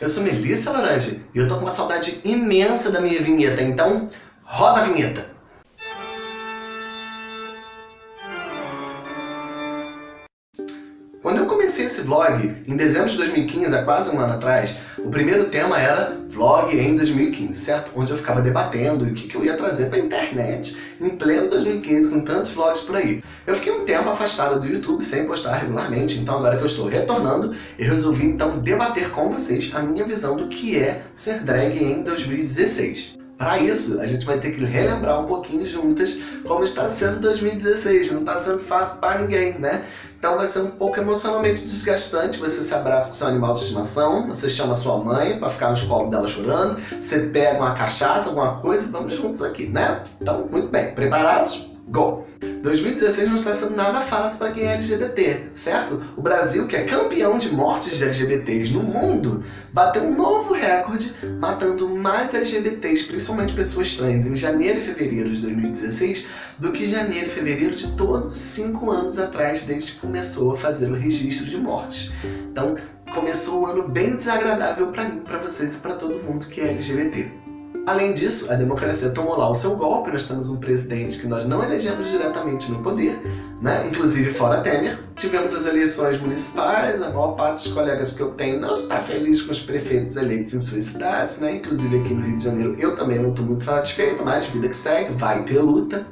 Eu sou Melissa Laranje e eu tô com uma saudade imensa da minha vinheta, então roda a vinheta! Esse vlog, em dezembro de 2015, há quase um ano atrás, o primeiro tema era vlog em 2015, certo? Onde eu ficava debatendo o que, que eu ia trazer para a internet em pleno 2015, com tantos vlogs por aí. Eu fiquei um tempo afastada do YouTube, sem postar regularmente, então agora que eu estou retornando, eu resolvi então debater com vocês a minha visão do que é ser drag em 2016. Para isso, a gente vai ter que relembrar um pouquinho juntas como está sendo 2016. Não está sendo fácil para ninguém, né? Então vai ser um pouco emocionalmente desgastante. Você se abraça com seu animal de estimação, você chama sua mãe para ficar nos colos dela chorando, você pega uma cachaça, alguma coisa, vamos juntos aqui, né? Então, muito bem. Preparados? Go! 2016 não está sendo nada fácil para quem é LGBT, certo? O Brasil, que é campeão de mortes de LGBTs no mundo, bateu um novo recorde, matando mais LGBTs, principalmente pessoas trans, em janeiro e fevereiro de 2016, do que janeiro e fevereiro de todos os cinco anos atrás, desde que começou a fazer o registro de mortes. Então, começou um ano bem desagradável para mim, para vocês e para todo mundo que é LGBT. Além disso, a democracia tomou lá o seu golpe, nós temos um presidente que nós não elegemos diretamente no poder, né? inclusive fora Temer. Tivemos as eleições municipais, a maior parte dos colegas que eu tenho não está feliz com os prefeitos eleitos em suas cidades, né? inclusive aqui no Rio de Janeiro eu também não estou muito satisfeito, mas vida que segue, vai ter luta.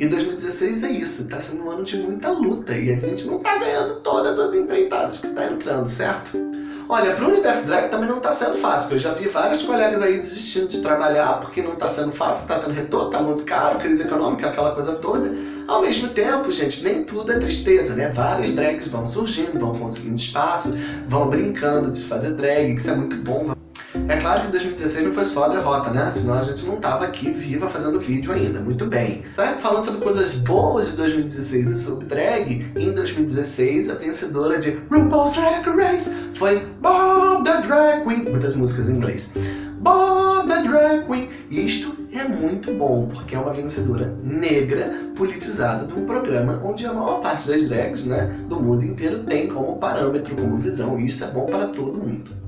E 2016 é isso, está sendo um ano de muita luta e a gente não está ganhando todas as empreitadas que está entrando, certo? Olha, para o universo drag também não está sendo fácil, eu já vi vários colegas aí desistindo de trabalhar porque não está sendo fácil, está tendo retorno, está muito caro, crise econômica, aquela coisa toda. Ao mesmo tempo, gente, nem tudo é tristeza, né? Vários drags vão surgindo, vão conseguindo espaço, vão brincando de se fazer drag, que isso é muito bom. É claro que 2016 não foi só a derrota, né? Senão a gente não tava aqui viva fazendo vídeo ainda. Muito bem. Tá falando sobre coisas boas de 2016 e sobre drag, em 2016 a vencedora de RuPaul's Drag Race foi Bob the Drag Queen. Muitas músicas em inglês. Bob the Drag Queen. E isto é muito bom, porque é uma vencedora negra, politizada, de um programa onde a maior parte das drags né, do mundo inteiro tem como parâmetro, como visão, e isso é bom para todo mundo.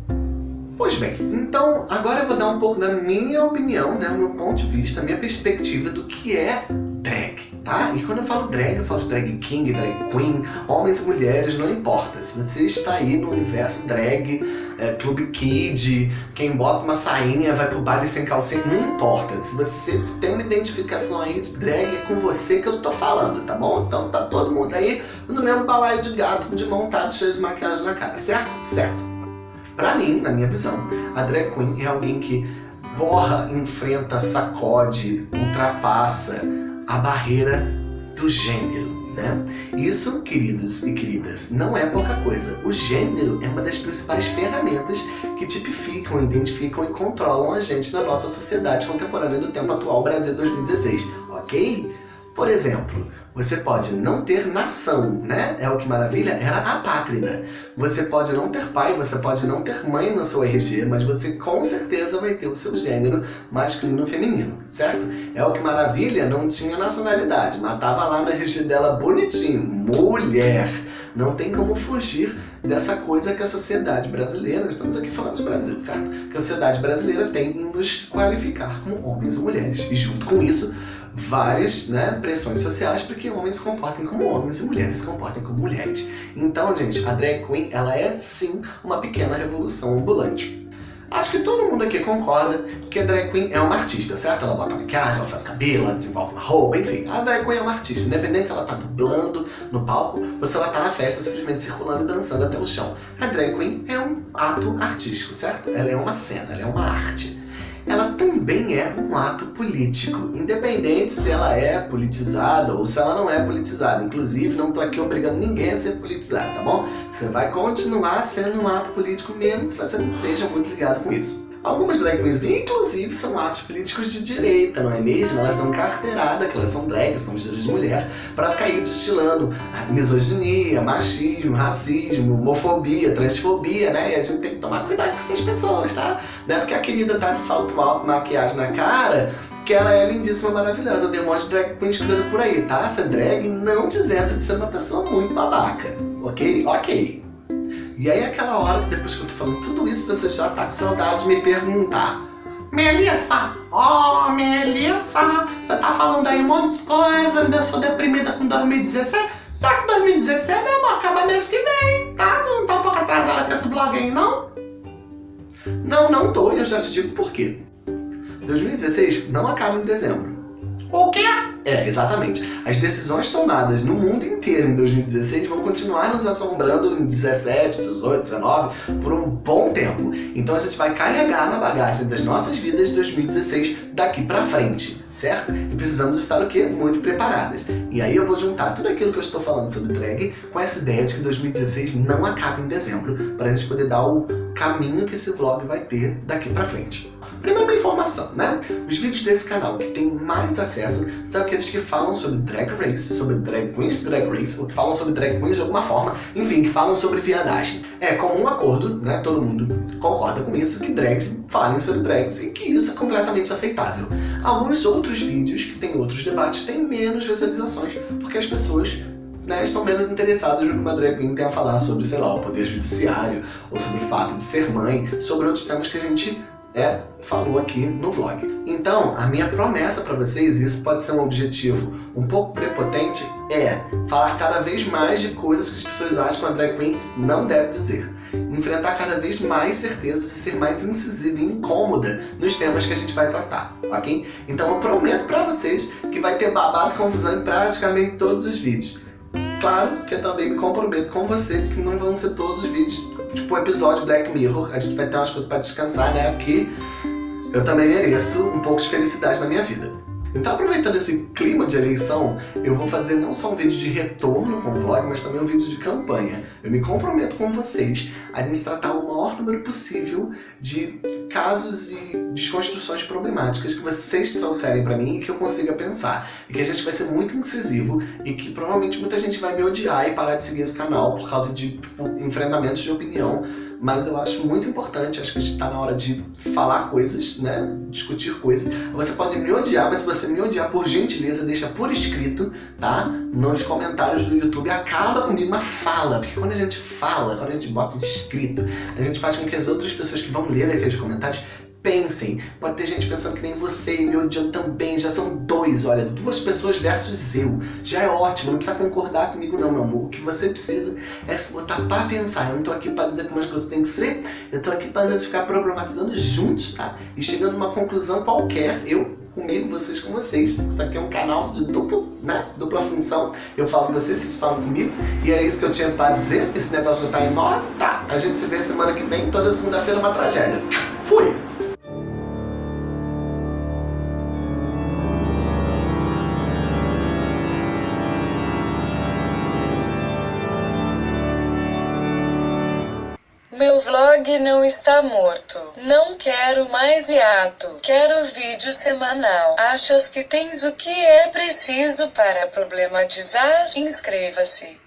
Pois bem, então agora eu vou dar um pouco da minha opinião, né, o meu ponto de vista, a minha perspectiva do que é drag, tá? E quando eu falo drag, eu falo de drag king, drag queen, homens e mulheres, não importa. Se você está aí no universo drag, é, clube kid, quem bota uma sainha vai pro baile sem calcinha, não importa. Se você tem uma identificação aí de drag, é com você que eu tô falando, tá bom? Então tá todo mundo aí no mesmo balaio de gato de montado cheio de maquiagem na cara, certo? Certo. Para mim, na minha visão, a drag queen é alguém que borra, enfrenta, sacode, ultrapassa a barreira do gênero. Né? Isso, queridos e queridas, não é pouca coisa. O gênero é uma das principais ferramentas que tipificam, identificam e controlam a gente na nossa sociedade contemporânea do tempo atual, Brasil 2016, ok? Por exemplo, você pode não ter nação, né? É o que maravilha, era apátrida. Você pode não ter pai, você pode não ter mãe no seu RG, mas você com certeza vai ter o seu gênero masculino ou feminino, certo? É o que maravilha, não tinha nacionalidade, matava lá no RG dela bonitinho, mulher. Não tem como fugir dessa coisa que a sociedade brasileira, estamos aqui falando de Brasil, certo? Que a sociedade brasileira tem em nos qualificar como homens ou mulheres. E junto com isso, várias né, pressões sociais para que homens se comportem como homens e mulheres se comportem como mulheres. Então, gente, a drag queen, ela é sim uma pequena revolução ambulante. Acho que todo mundo aqui concorda que a drag queen é uma artista, certo? Ela bota maquiagem, ela faz cabelo, ela desenvolve uma roupa, enfim. A drag queen é uma artista, independente se ela tá dublando no palco ou se ela tá na festa simplesmente circulando e dançando até o chão. A drag queen é um ato artístico, certo? Ela é uma cena, ela é uma arte ela também é um ato político, independente se ela é politizada ou se ela não é politizada. Inclusive, não estou aqui obrigando ninguém a ser politizado, tá bom? Você vai continuar sendo um ato político mesmo se você não esteja muito ligado com isso. Algumas drag inclusive, são atos políticos de direita, não é mesmo? Elas dão carteirada, que elas são drags, são vestidas de mulher, para ficar aí destilando misoginia, machismo, racismo, homofobia, transfobia, né? E a gente tem que tomar cuidado com essas pessoas, tá? Não é porque a querida tá de salto alto, maquiagem na cara, que ela é lindíssima, maravilhosa, tem um monte de drag queen escrita por aí, tá? Ser drag não te isenta de ser uma pessoa muito babaca, ok? Ok. E aí aquela hora que depois que eu tô falando tudo isso, você já tá com saudade de me perguntar Melissa, oh Melissa, você tá falando aí um monte de coisa, me deixou deprimida com 2016 Só que 2016, meu amor, acaba mês que vem, tá? Você não tá um pouco atrasada com esse blog aí, não? Não, não tô, e eu já te digo por quê 2016 não acaba em dezembro. O quê? É, exatamente. As decisões tomadas no mundo inteiro em 2016 vão continuar nos assombrando em 17, 18, 19 por um bom tempo. Então a gente vai carregar na bagagem das nossas vidas 2016 daqui pra frente, certo? E precisamos estar o quê? Muito preparadas. E aí eu vou juntar tudo aquilo que eu estou falando sobre drag com essa ideia de que 2016 não acaba em dezembro, para a gente poder dar o caminho que esse vlog vai ter daqui pra frente. Primeiro uma informação, né? Os vídeos desse canal que tem mais acesso são aqueles que falam sobre Drag Race, sobre Drag Queens Drag Race, ou que falam sobre Drag Queens de alguma forma, enfim, que falam sobre viadagem. É comum acordo, né? Todo mundo concorda com isso, que drags falem sobre drags e que isso é completamente aceitável. Alguns outros vídeos que tem outros debates têm menos visualizações, porque as pessoas né, estão menos interessadas no que uma drag queen tem a falar sobre, sei lá, o poder judiciário, ou sobre o fato de ser mãe, sobre outros temas que a gente é, falou aqui no vlog. Então, a minha promessa para vocês, isso pode ser um objetivo um pouco prepotente, é falar cada vez mais de coisas que as pessoas acham que uma drag queen não deve dizer. Enfrentar cada vez mais certezas e ser mais incisiva e incômoda nos temas que a gente vai tratar, ok? Então eu prometo para vocês que vai ter babado e confusão em praticamente todos os vídeos. Claro que eu também me comprometo com você de que não vão ser todos os vídeos tipo um episódio Black Mirror, a gente vai ter umas coisas para descansar, né? Porque eu também mereço um pouco de felicidade na minha vida. Então, aproveitando esse clima de eleição, eu vou fazer não só um vídeo de retorno com o vlog, mas também um vídeo de campanha. Eu me comprometo com vocês a gente tratar o maior número possível de casos e desconstruções problemáticas que vocês trouxerem para mim e que eu consiga pensar. E que a gente vai ser muito incisivo e que provavelmente muita gente vai me odiar e parar de seguir esse canal por causa de tipo, enfrentamentos de opinião mas eu acho muito importante, acho que está na hora de falar coisas, né, discutir coisas. Você pode me odiar, mas se você me odiar, por gentileza, deixa por escrito, tá? Nos comentários do YouTube, acaba comigo uma fala, porque quando a gente fala, quando a gente bota escrito, a gente faz com que as outras pessoas que vão ler aqueles comentários Pensem, pode ter gente pensando que nem você e me odiando também, já são dois, olha, duas pessoas versus eu. Já é ótimo, não precisa concordar comigo não, meu amor. O que você precisa é se botar pra pensar. Eu não tô aqui pra dizer como as coisas têm que ser, eu tô aqui pra gente ficar problematizando juntos, tá? E chegando a uma conclusão qualquer, eu comigo, vocês com vocês. Isso aqui é um canal de duplo, né? dupla função. Eu falo com vocês, vocês falam comigo. E é isso que eu tinha pra dizer. Esse negócio já tá enorme, tá? A gente se vê semana que vem, toda segunda-feira uma tragédia. Fui! Meu vlog não está morto. Não quero mais hiato. Quero vídeo semanal. Achas que tens o que é preciso para problematizar? Inscreva-se.